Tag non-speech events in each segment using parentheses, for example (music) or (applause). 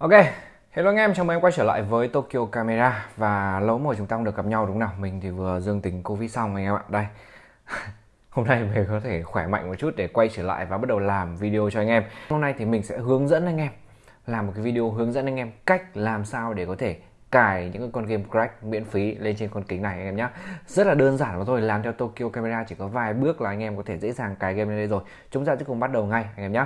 Ok, hello anh em, chào mừng em quay trở lại với Tokyo Camera Và lâu rồi chúng ta không được gặp nhau đúng không nào? Mình thì vừa dương tính Covid xong anh em ạ. Đây, (laughs) hôm nay mình có thể khỏe mạnh một chút để quay trở lại và bắt đầu làm video cho anh em. Hôm nay thì mình sẽ hướng dẫn anh em Làm một cái video hướng dẫn anh em cách làm sao để có thể cài những con game crack miễn phí lên trên con kính này anh em nhé rất là đơn giản mà thôi làm theo Tokyo Camera chỉ có vài bước là anh em có thể dễ dàng cài game lên đây rồi. Chúng ta sẽ cùng bắt đầu ngay anh em nhé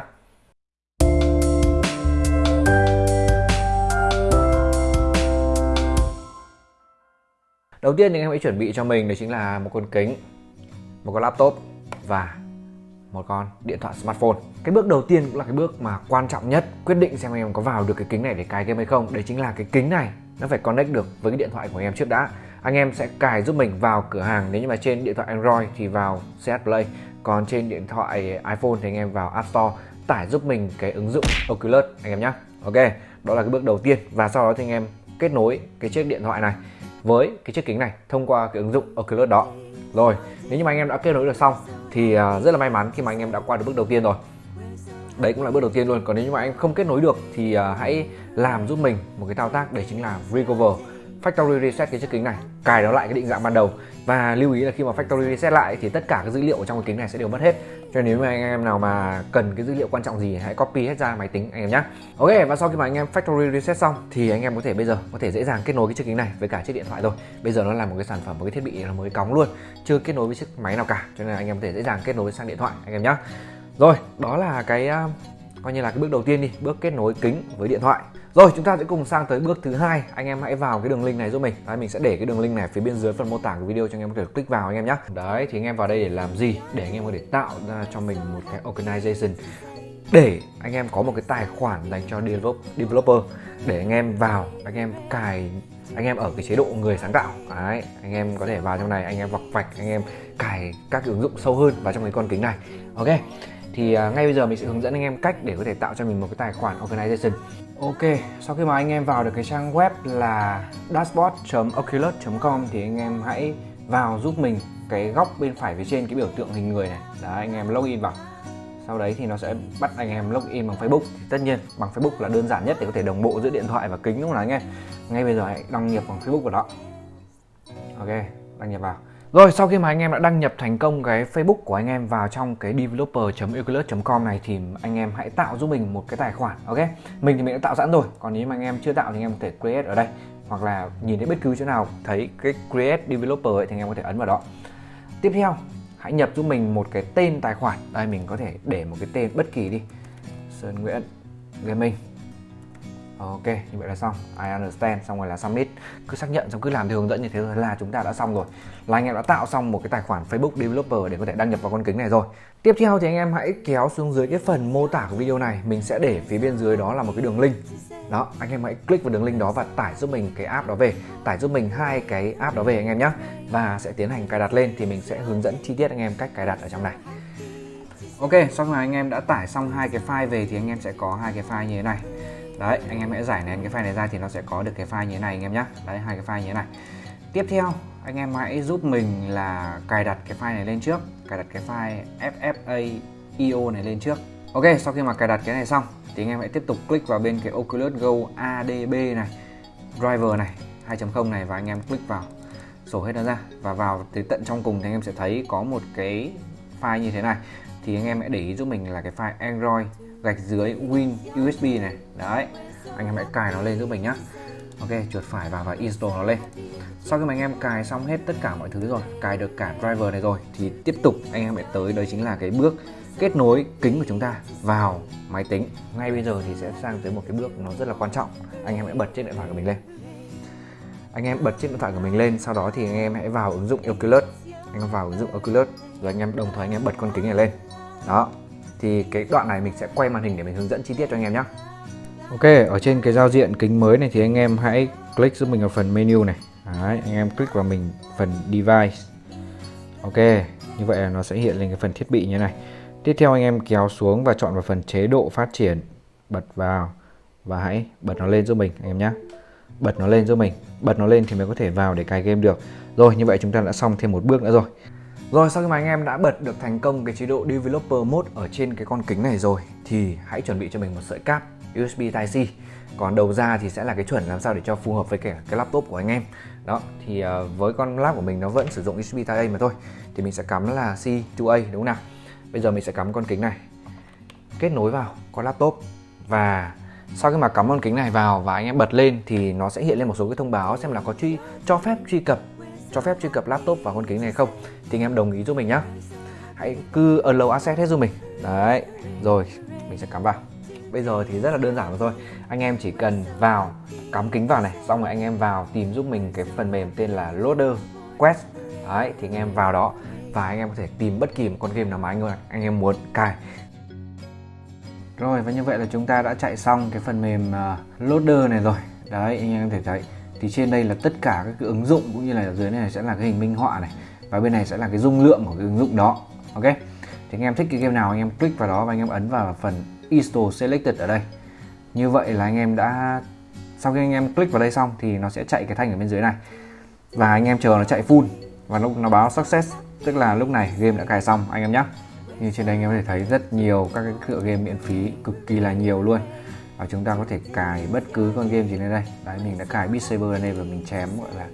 đầu tiên thì anh em hãy chuẩn bị cho mình đấy chính là một con kính, một con laptop và một con điện thoại smartphone. Cái bước đầu tiên cũng là cái bước mà quan trọng nhất, quyết định xem anh em có vào được cái kính này để cài game hay không. Đấy chính là cái kính này nó phải connect được với cái điện thoại của anh em trước đã. Anh em sẽ cài giúp mình vào cửa hàng, nếu như mà trên điện thoại Android thì vào CH Play, còn trên điện thoại iPhone thì anh em vào App Store, tải giúp mình cái ứng dụng Oculus, anh em nhé Ok, đó là cái bước đầu tiên. Và sau đó thì anh em kết nối cái chiếc điện thoại này với cái chiếc kính này thông qua cái ứng dụng Oculus đó. Rồi, nếu như mà anh em đã kết nối được xong thì à, rất là may mắn khi mà anh em đã qua được bước đầu tiên rồi. Đấy cũng là bước đầu tiên luôn. Còn nếu như mà anh không kết nối được thì à, hãy làm giúp mình một cái thao tác, đấy chính là recover factory reset cái chiếc kính này. Cài nó lại cái định dạng ban đầu. Và lưu ý là khi mà factory reset lại thì tất cả các dữ liệu ở trong cái kính này sẽ đều mất hết. Cho nên nếu mà anh em nào mà cần cái dữ liệu quan trọng gì hãy copy hết ra máy tính anh em nhé. Ok, và sau khi mà anh em factory reset xong thì anh em có thể bây giờ có thể dễ dàng kết nối cái chiếc kính này với cả chiếc điện thoại rồi. Bây giờ nó là một cái sản phẩm, một cái thiết bị là mới cóng luôn, chưa kết nối với chiếc máy nào cả. Cho nên là anh em có thể dễ dàng kết nối sang điện thoại anh em nhé. Rồi, đó là cái à, coi như là cái bước đầu tiên đi, bước kết nối kính với điện thoại rồi chúng ta sẽ cùng sang tới bước thứ hai anh em hãy vào cái đường link này giúp mình đấy, mình sẽ để cái đường link này phía bên dưới phần mô tả của video cho anh em có thể click vào anh em nhé đấy thì anh em vào đây để làm gì để anh em có thể tạo ra cho mình một cái organization để anh em có một cái tài khoản dành cho developer để anh em vào anh em cài anh em ở cái chế độ người sáng tạo đấy anh em có thể vào trong này anh em vọc vạch anh em cài các ứng dụng sâu hơn vào trong cái con kính này ok thì uh, ngay bây giờ mình sẽ hướng dẫn anh em cách để có thể tạo cho mình một cái tài khoản organization. Ok, sau khi mà anh em vào được cái trang web là dashboard.oculus.com thì anh em hãy vào giúp mình cái góc bên phải phía trên cái biểu tượng hình người này. Đấy, anh em login vào. Sau đấy thì nó sẽ bắt anh em login bằng Facebook. Thì tất nhiên bằng Facebook là đơn giản nhất để có thể đồng bộ giữa điện thoại và kính đúng không nào anh em? Ngay bây giờ hãy đăng nhập bằng Facebook vào đó ok đăng nhập vào rồi sau khi mà anh em đã đăng nhập thành công cái Facebook của anh em vào trong cái developer.euclid.com này thì anh em hãy tạo giúp mình một cái tài khoản ok? Mình thì mình đã tạo sẵn rồi còn nếu mà anh em chưa tạo thì anh em có thể create ở đây. Hoặc là nhìn thấy bất cứ chỗ nào thấy cái create developer ấy, thì anh em có thể ấn vào đó. Tiếp theo hãy nhập giúp mình một cái tên tài khoản. Đây mình có thể để một cái tên bất kỳ đi. Sơn Nguyễn Gaming. Ok, như vậy là xong. I understand, xong rồi là submit. Cứ xác nhận xong cứ làm theo hướng dẫn như thế là chúng ta đã xong rồi. Là anh em đã tạo xong một cái tài khoản Facebook Developer để có thể đăng nhập vào con kính này rồi. Tiếp theo thì anh em hãy kéo xuống dưới cái phần mô tả của video này, mình sẽ để phía bên dưới đó là một cái đường link. Đó, anh em hãy click vào đường link đó và tải giúp mình cái app đó về, tải giúp mình hai cái app đó về anh em nhé. Và sẽ tiến hành cài đặt lên thì mình sẽ hướng dẫn chi tiết anh em cách cài đặt ở trong này. Ok, sau khi mà anh em đã tải xong hai cái file về thì anh em sẽ có hai cái file như thế này đấy, anh em hãy giải nén cái file này ra thì nó sẽ có được cái file như thế này, anh em nhé đấy, hai cái file như thế này. Tiếp theo, anh em hãy giúp mình là cài đặt cái file này lên trước, cài đặt cái file FFA IO này lên trước. Ok, sau khi mà cài đặt cái này xong, thì anh em hãy tiếp tục click vào bên cái Oculus Go ADB này, driver này 2.0 này và anh em click vào, sổ hết nó ra. Và vào tới tận trong cùng thì anh em sẽ thấy có một cái file như thế này thì anh em hãy để ý giúp mình là cái file Android gạch dưới Win USB này. Đấy, anh em hãy cài nó lên giúp mình nhá. Ok, chuột phải vào và install nó lên. Sau khi mà anh em cài xong hết tất cả mọi thứ rồi, cài được cả driver này rồi, thì tiếp tục anh em hãy tới đây chính là cái bước kết nối kính của chúng ta vào máy tính. Ngay bây giờ thì sẽ sang tới một cái bước nó rất là quan trọng. Anh em hãy bật chiếc điện thoại của mình lên. Anh em bật chiếc điện thoại của mình lên, sau đó thì anh em hãy vào ứng dụng Oculus. Anh em vào ứng dụng Oculus rồi anh em đồng thời anh em bật con kính này lên. Đó. Thì cái đoạn này mình sẽ quay màn hình để mình hướng dẫn chi tiết cho anh em nhé Ok ở trên cái giao diện kính mới này thì anh em hãy click giúp mình vào phần menu này. Đấy, anh em click vào mình phần device. Ok như vậy là nó sẽ hiện lên cái phần thiết bị như này. Tiếp theo anh em kéo xuống và chọn vào phần chế độ phát triển. Bật vào và hãy bật nó lên giúp mình anh em nhé bật nó lên giúp mình. Bật nó lên thì mới có thể vào để cài game được. Rồi như vậy chúng ta đã xong thêm một bước nữa rồi. Rồi sau khi mà anh em đã bật được thành công cái chế độ Developer Mode ở trên cái con kính này rồi thì hãy chuẩn bị cho mình một sợi cáp USB Type-C. Còn đầu ra thì sẽ là cái chuẩn làm sao để cho phù hợp với cả cái laptop của anh em. Đó thì uh, với con laptop của mình nó vẫn sử dụng USB Type-A mà thôi thì mình sẽ cắm là C2A đúng không nào? Bây giờ mình sẽ cắm con kính này kết nối vào con laptop. Và sau khi mà cắm con kính này vào và anh em bật lên thì nó sẽ hiện lên một số cái thông báo xem là có truy cho phép truy cập cho phép truy cập laptop vào con kính này không? Thì anh em đồng ý giúp mình nhá. Hãy cứ allow access hết giúp mình. Đấy rồi mình sẽ cắm vào. Bây giờ thì rất là đơn giản rồi thôi. Anh em chỉ cần vào cắm kính vào này xong rồi anh em vào tìm giúp mình cái phần mềm tên là loader quest. Đấy thì anh em vào đó và anh em có thể tìm bất kỳ một con game nào mà anh anh em muốn. Cài. Rồi và như vậy là chúng ta đã chạy xong cái phần mềm uh, loader này rồi. Đấy anh em có thể thấy thì trên đây là tất cả các cái ứng dụng cũng như là dưới này sẽ là cái hình minh họa này, và bên này sẽ là cái dung lượng của cái ứng dụng đó, ok? Thì anh em thích cái game nào anh em click vào đó và anh em ấn vào phần install selected ở đây. Như vậy là anh em đã, sau khi anh em click vào đây xong thì nó sẽ chạy cái thanh ở bên dưới này. Và anh em chờ nó chạy full, và lúc nó báo success, tức là lúc này game đã cài xong, anh em nhé như trên đây anh em có thể thấy rất nhiều các cái tựa game miễn phí cực kỳ là nhiều luôn và chúng ta có thể cài bất cứ con game gì lên đây. Đấy, mình đã cài Beat Saber lên đây và mình chém, gọi là,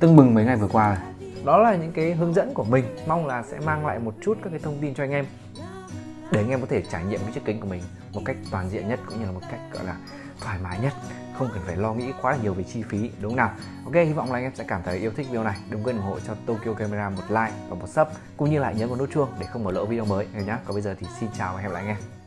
tưng bừng mấy ngày vừa qua rồi. Đó là những cái hướng dẫn của mình. Mong là sẽ mang lại một chút các cái thông tin cho anh em. Để anh em có thể trải nghiệm cái chiếc kính của mình một cách toàn diện nhất cũng như là một cách, gọi là, thoải mái nhất. Không cần phải lo nghĩ quá là nhiều về chi phí, đúng không nào? Ok, hy vọng là anh em sẽ cảm thấy yêu thích video này. Đừng quên ủng hộ cho Tokyo Camera một like và một sub, cũng như lại nhấn vào nút chuông để không bỏ lỡ video mới nhé còn bây giờ thì xin chào và hẹn gặp lại anh em.